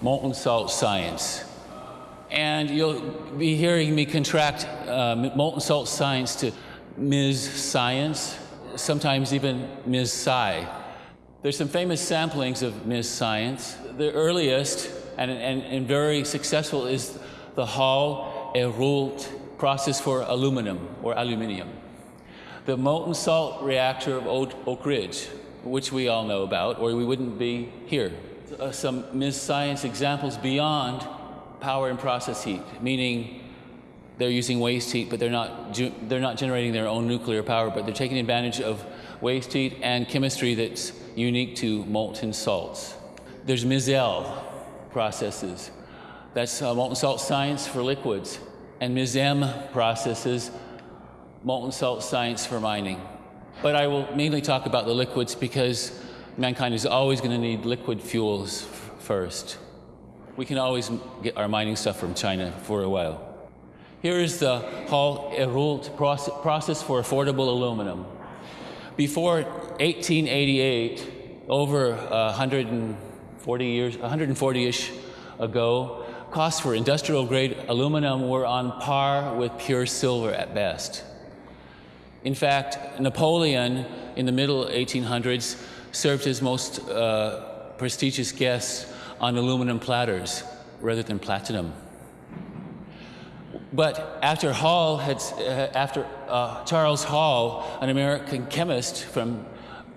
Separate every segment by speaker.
Speaker 1: molten salt science. And you'll be hearing me contract uh, molten salt science to Ms. Science, sometimes even Ms. Sci. There's some famous samplings of Ms. Science. The earliest and, and, and very successful is the Hall Héroult process for aluminum or aluminium. The molten salt reactor of Oak Ridge, which we all know about, or we wouldn't be here. Uh, some Ms. Science examples beyond power and process heat, meaning they're using waste heat, but they're not, they're not generating their own nuclear power, but they're taking advantage of waste heat and chemistry that's unique to molten salts. There's MISL processes. That's uh, molten salt science for liquids. And MISM processes, molten salt science for mining. But I will mainly talk about the liquids because mankind is always going to need liquid fuels first. We can always get our mining stuff from China for a while. Here is the Hall Héroult process for affordable aluminum. Before 1888, over 140 years, 140-ish ago, costs for industrial grade aluminum were on par with pure silver at best. In fact, Napoleon in the middle 1800s served his most uh, prestigious guests on aluminum platters rather than platinum. But after Hall had, uh, after uh, Charles Hall, an American chemist from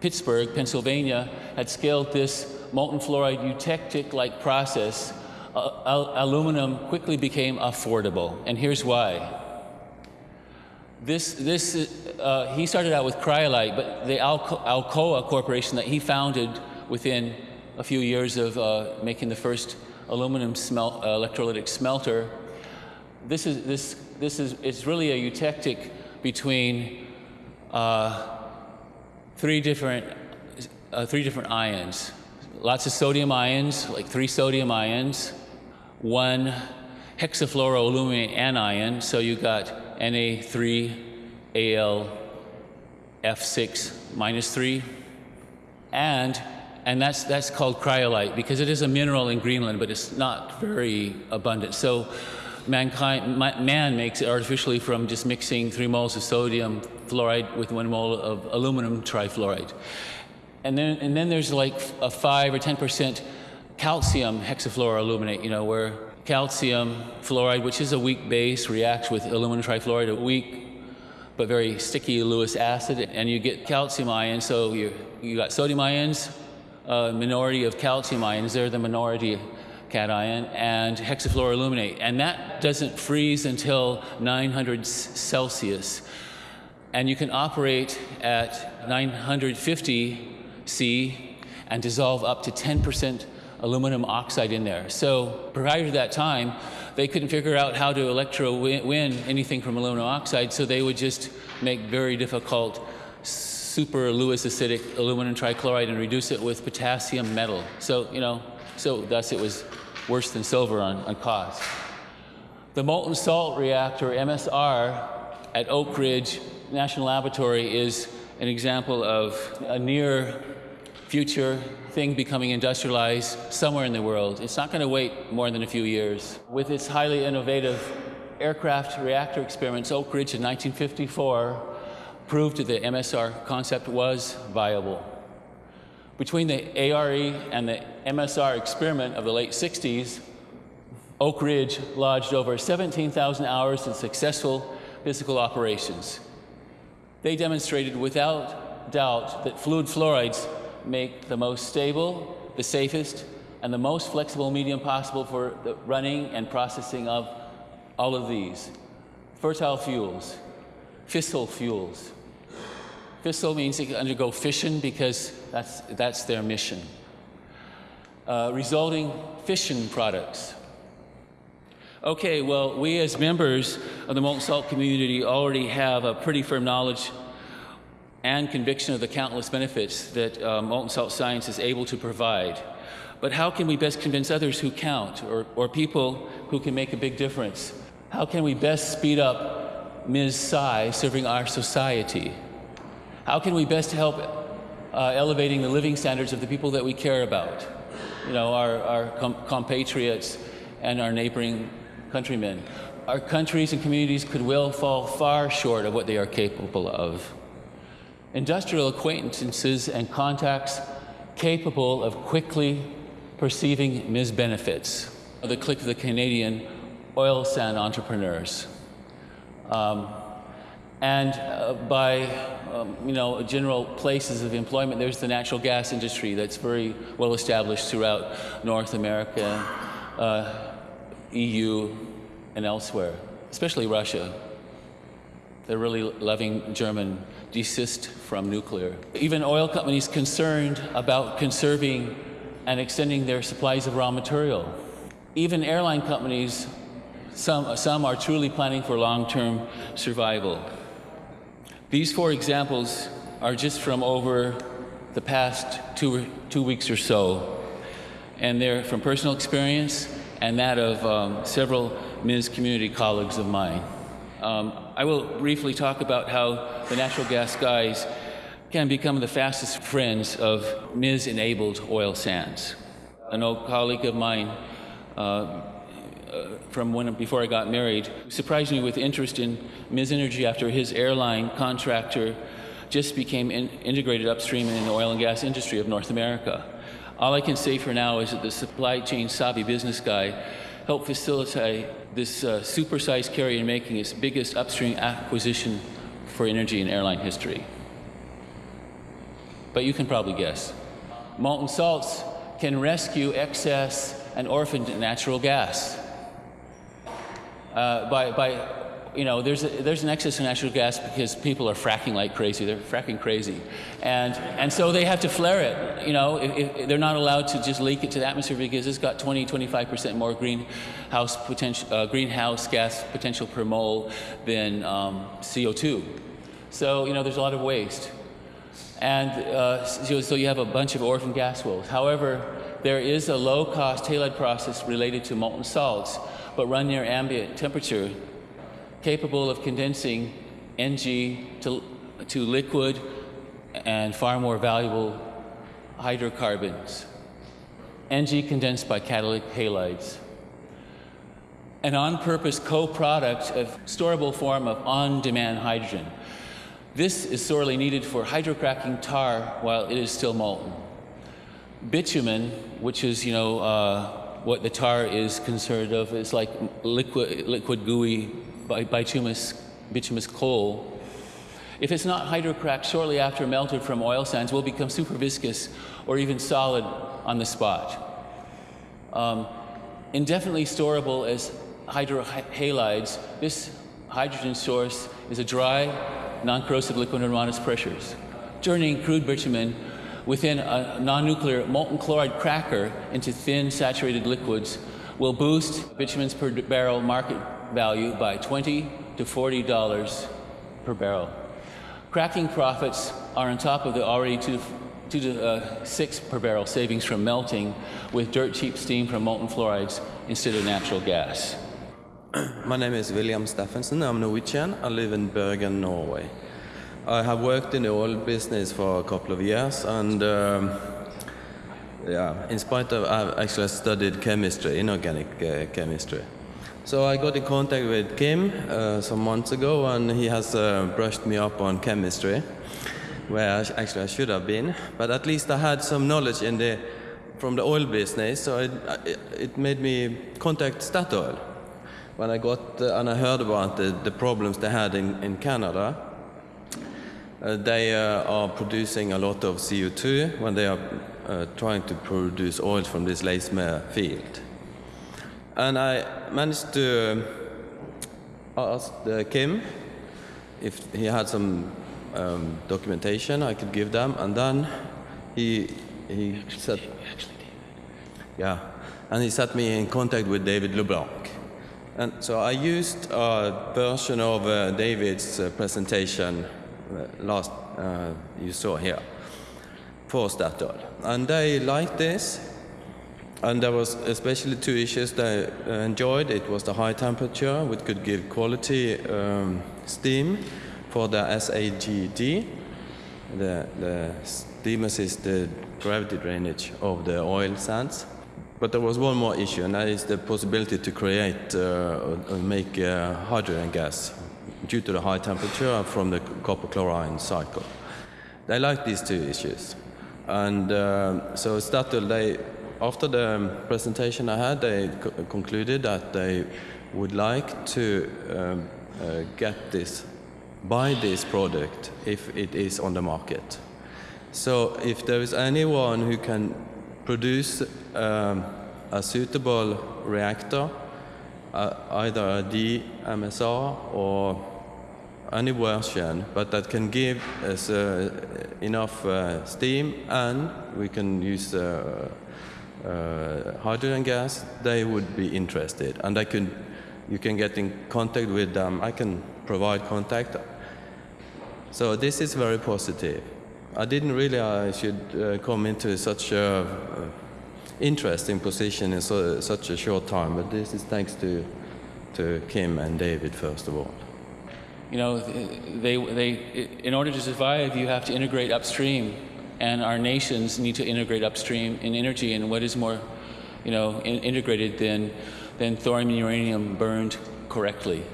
Speaker 1: Pittsburgh, Pennsylvania, had scaled this molten fluoride eutectic-like process, uh, al aluminum quickly became affordable. And here's why. This, this, uh, he started out with cryolite, but the Alco Alcoa Corporation that he founded within a few years of uh, making the first aluminum smel uh, electrolytic smelter, this is, this, this is, it's really a eutectic between uh, three different, uh, three different ions. Lots of sodium ions, like three sodium ions, one hexafluoroaluminate anion, so you got Na3Al F6 minus 3, and and that's that's called cryolite because it is a mineral in Greenland, but it's not very abundant. So mankind, man makes it artificially from just mixing three moles of sodium fluoride with one mole of aluminum trifluoride. And then, and then there's like a five or 10% calcium hexafluoroaluminate, you know, where calcium fluoride, which is a weak base, reacts with aluminum trifluoride, a weak but very sticky Lewis acid, and you get calcium ions. So you you got sodium ions, a minority of calcium ions. They're the minority cation and hexafluoroaluminate. And that doesn't freeze until 900 Celsius. And you can operate at 950 C and dissolve up to 10% aluminum oxide in there. So prior to that time, they couldn't figure out how to electro win anything from aluminum oxide, so they would just make very difficult super Lewis acidic aluminum trichloride and reduce it with potassium metal. So, you know, so thus it was worse than silver on, on cost. The molten salt reactor, MSR, at Oak Ridge National Laboratory is an example of a near future thing becoming industrialized somewhere in the world. It's not going to wait more than a few years. With its highly innovative aircraft reactor experiments, Oak Ridge in 1954 proved that the MSR concept was viable. Between the ARE and the MSR experiment of the late 60s, Oak Ridge lodged over 17,000 hours in successful physical operations. They demonstrated without doubt that fluid fluorides make the most stable, the safest, and the most flexible medium possible for the running and processing of all of these. Fertile fuels, fissile fuels, Fissile means they can undergo fission because that's, that's their mission. Uh, resulting fission products. Okay, well, we as members of the molten salt community already have a pretty firm knowledge and conviction of the countless benefits that molten salt science is able to provide. But how can we best convince others who count or, or people who can make a big difference? How can we best speed up Ms. Sci serving our society? How can we best help uh, elevating the living standards of the people that we care about? you know, our, our com- compatriots and our neighboring countrymen. Our countries and communities could well fall far short of what they are capable of. Industrial acquaintances and contacts capable of quickly perceiving misbenefits. The clique of the Canadian oil sand entrepreneurs. Um, and uh, by um, you know general places of employment, there's the natural gas industry that's very well established throughout North America, uh, EU, and elsewhere, especially Russia. They're really loving German desist from nuclear. Even oil companies concerned about conserving and extending their supplies of raw material. Even airline companies, some, some are truly planning for long term survival. These four examples are just from over the past two, two weeks or so, and they're from personal experience and that of um, several Ms. community colleagues of mine. Um, I will briefly talk about how the natural gas guys can become the fastest friends of Ms. enabled oil sands. An old colleague of mine uh, uh, from when before I got married surprised me with interest in Ms. Energy after his airline contractor just became in, integrated upstream in the oil and gas industry of North America. All I can say for now is that the supply chain savvy business guy helped facilitate this uh, supersized carrier making its biggest upstream acquisition for energy in airline history. But you can probably guess. Molten salts can rescue excess and orphaned natural gas. Uh, by, by, you know, there's, a, there's an excess of natural gas because people are fracking like crazy. They're fracking crazy. And, and so they have to flare it. You know, if, if they're not allowed to just leak it to the atmosphere because it's got 20, 25% more greenhouse, potential, uh, greenhouse gas potential per mole than um, CO2. So, you know, there's a lot of waste. And uh, so, so you have a bunch of orphan gas wells. However, there is a low cost halide process related to molten salts, but run near ambient temperature, capable of condensing NG to, to liquid and far more valuable hydrocarbons. NG condensed by catalytic halides. An on purpose co product of storable form of on demand hydrogen. This is sorely needed for hydrocracking tar while it is still molten. Bitumen, which is, you know, uh, what the tar is concerned of, is like liquid, liquid gooey bituminous, bituminous coal. If it's not hydrocracked shortly after melted from oil sands, will become super viscous or even solid on the spot. Um, indefinitely storable as hydrohalides, this hydrogen source is a dry, non-corrosive liquid under modest pressures. Turning crude bitumen within a non-nuclear molten chloride cracker into thin saturated liquids will boost bitumen's per barrel market value by 20 to 40 dollars per barrel. Cracking profits are on top of the already two, two to uh, six per barrel savings from melting with dirt cheap steam from molten fluorides instead of natural gas.
Speaker 2: My name is William Steffensen. I'm Norwegian. I live in Bergen, Norway. I have worked in the oil business for a couple of years, and um, yeah, in spite of I've actually studied chemistry, inorganic uh, chemistry. So I got in contact with Kim uh, some months ago, and he has uh, brushed me up on chemistry, where I, actually I should have been. But at least I had some knowledge in the from the oil business, so it, it made me contact Statoil when I got uh, and I heard about the, the problems they had in, in Canada. Uh, they uh, are producing a lot of CO2 when they are uh, trying to produce oil from this Leismer field. And I managed to ask Kim if he had some um, documentation I could give them, and then he he said, yeah, and he set me in contact with David LeBlanc. And so I used a version of uh, David's uh, presentation uh, last uh, you saw here for Statoil, and they liked this. And there was especially two issues they enjoyed. It was the high temperature, which could give quality um, steam for the SAGD. The, the steam is the gravity drainage of the oil sands but there was one more issue, and that is the possibility to create uh, or make uh, hydrogen gas due to the high temperature from the copper chlorine cycle. They like these two issues, and uh, so Statoil, they after the presentation I had, they co- concluded that they would like to um, uh, get this, buy this product if it is on the market. So if there is anyone who can produce um, a suitable reactor, uh, either a DMSR or any version, but that can give us uh, enough uh, steam and we can use uh, hydrogen gas, they would be interested. And I can, you can get in contact with them. I can provide contact. So this is very positive. I didn't really I should uh, come into such a uh, interesting position in so, such a short time, but this is thanks to, to Kim and David, first of all.
Speaker 1: You know, they, they, in order to survive, you have to integrate upstream, and our nations need to integrate upstream in energy. And what is more, you know, in, integrated than, than thorium and uranium burned correctly?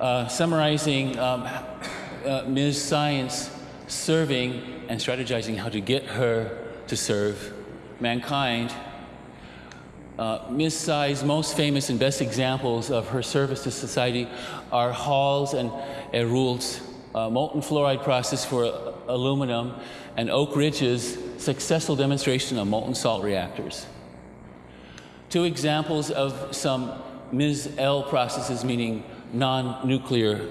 Speaker 1: Uh, summarizing um, uh, Ms. Science serving and strategizing how to get her to serve mankind. Uh, Ms. Sci's most famous and best examples of her service to society are Hall's and Héroult's uh, molten fluoride process for uh, aluminum and Oak Ridge's successful demonstration of molten salt reactors. Two examples of some Ms. L processes, meaning non-nuclear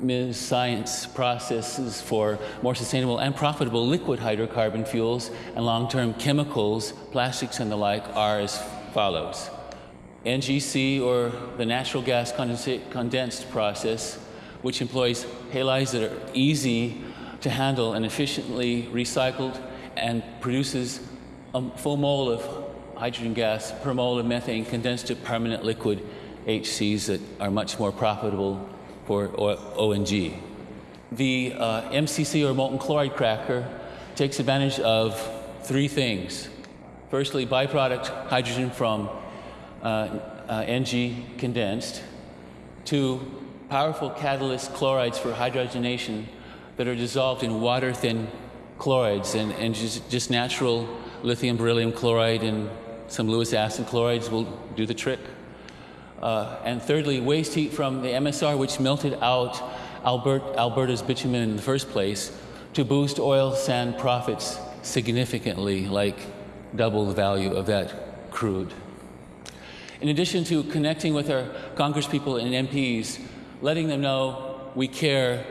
Speaker 1: Ms. Science processes for more sustainable and profitable liquid hydrocarbon fuels and long-term chemicals, plastics and the like are as follows. NGC, or the natural gas condensate condensed process, which employs halides that are easy to handle and efficiently recycled and produces a full mole of hydrogen gas per mole of methane condensed to permanent liquid HCs that are much more profitable for ONG. The uh, MCC, or molten chloride cracker, takes advantage of three things. Firstly, byproduct hydrogen from uh, uh, NG condensed. Two, powerful catalyst chlorides for hydrogenation that are dissolved in water-thin chlorides and, and just, just natural lithium beryllium chloride and some Lewis acid chlorides will do the trick. Uh, and thirdly, waste heat from the MSR, which melted out Albert, Alberta's bitumen in the first place, to boost oil sand profits significantly, like double the value of that crude. In addition to connecting with our congresspeople and MPs, letting them know we care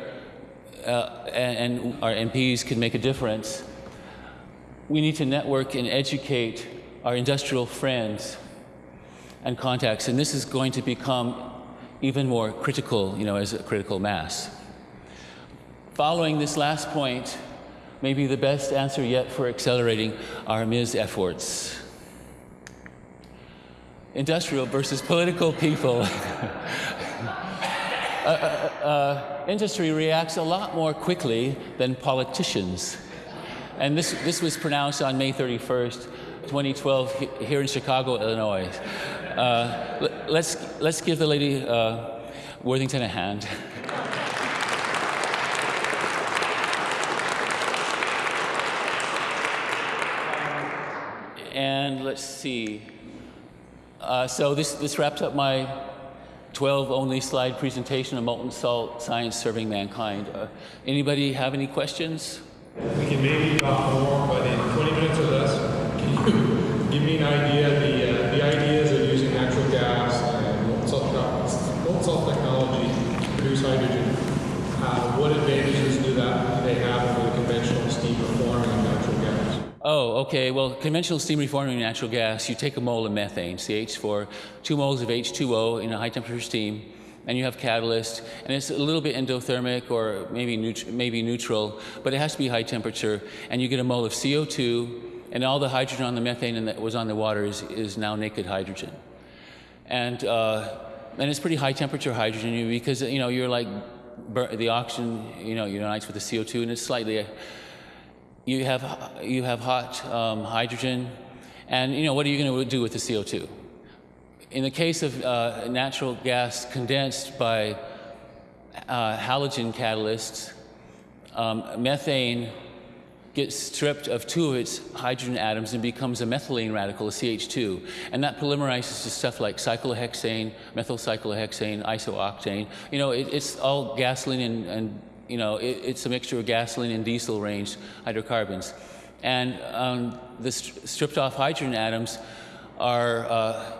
Speaker 1: uh, and, our MPs can make a difference, we need to network and educate our industrial friends and contacts, and this is going to become even more critical, you know, as a critical mass. Following this last point may be the best answer yet for accelerating our MIS efforts. Industrial versus political people. uh, uh, uh, industry reacts a lot more quickly than politicians. And this, this was pronounced on May 31st, 2012, here in Chicago, Illinois. Uh, let's, let's give the lady uh, Worthington a hand. and let's see. Uh, so this, this wraps up my 12 only slide presentation of molten salt science serving mankind. Uh, anybody have any questions?
Speaker 3: We can maybe talk more, but in 20 minutes or less, can you give me an idea the, uh, the ideas of using natural gas and molten salt, technology to produce hydrogen? Uh, what advantages do that they have over the conventional steam reforming of natural gas?
Speaker 1: Oh, okay. Well, conventional steam reforming natural gas, you take a mole of methane, CH4, two moles of H2O in a high temperature steam, and you have catalyst, and it's a little bit endothermic or maybe, neut maybe neutral, but it has to be high temperature, and you get a mole of CO2, and all the hydrogen on the methane that was on the water is, is now naked hydrogen. And, uh, and it's pretty high temperature hydrogen because, you know, you're like, the oxygen, you know, unites with the CO2, and it's slightly, you have, you have hot um, hydrogen, And you know, what are you going to do with the CO2? In the case of uh, natural gas condensed by uh, halogen catalysts, um, methane gets stripped of two of its hydrogen atoms and becomes a methylene radical, a CH2. And that polymerizes to stuff like cyclohexane, methyl cyclohexane, isooctane. You know, it, it's all gasoline and, and you know, it, it's a mixture of gasoline and diesel range hydrocarbons. And um, the st- stripped off hydrogen atoms are, uh,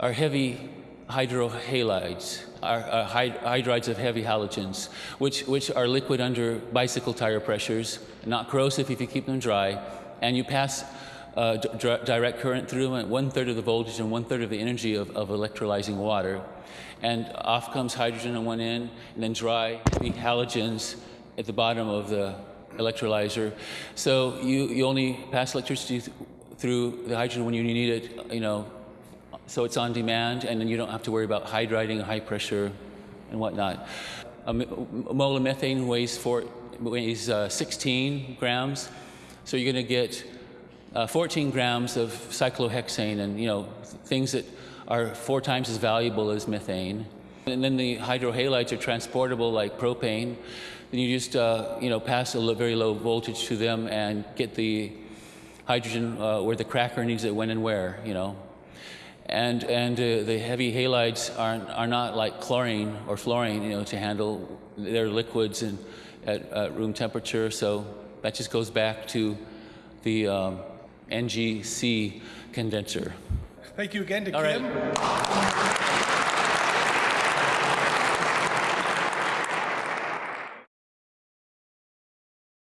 Speaker 1: are heavy hydrohalides, are, are hyd- hydrides of heavy halogens, which, which are liquid under bicycle tire pressures, not corrosive if you keep them dry, and you pass uh, direct current through them at one third of the voltage and one third of the energy of, of electrolyzing water. And off comes hydrogen on one end, and then dry halogens at the bottom of the electrolyzer. So you, you only pass electricity th- through the hydrogen when you need it, you know, so it's on demand, and then you don't have to worry about hydriding, high pressure, and whatnot. A a mole of methane weighs, four, weighs uh, 16 grams, so you're going to get uh, 14 grams of cyclohexane, and you know things that are four times as valuable as methane. And then the hydrohalides are transportable like propane. Then you just uh, you know pass a very low voltage to them and get the hydrogen uh, where the cracker needs it when and where. You know, and and uh, the heavy halides are are not like chlorine or fluorine, you know, to handle. They're liquids and at, at room temperature, so that just goes back to the um, NGC condenser.
Speaker 4: Thank you again to
Speaker 1: All
Speaker 4: Kim.
Speaker 1: right.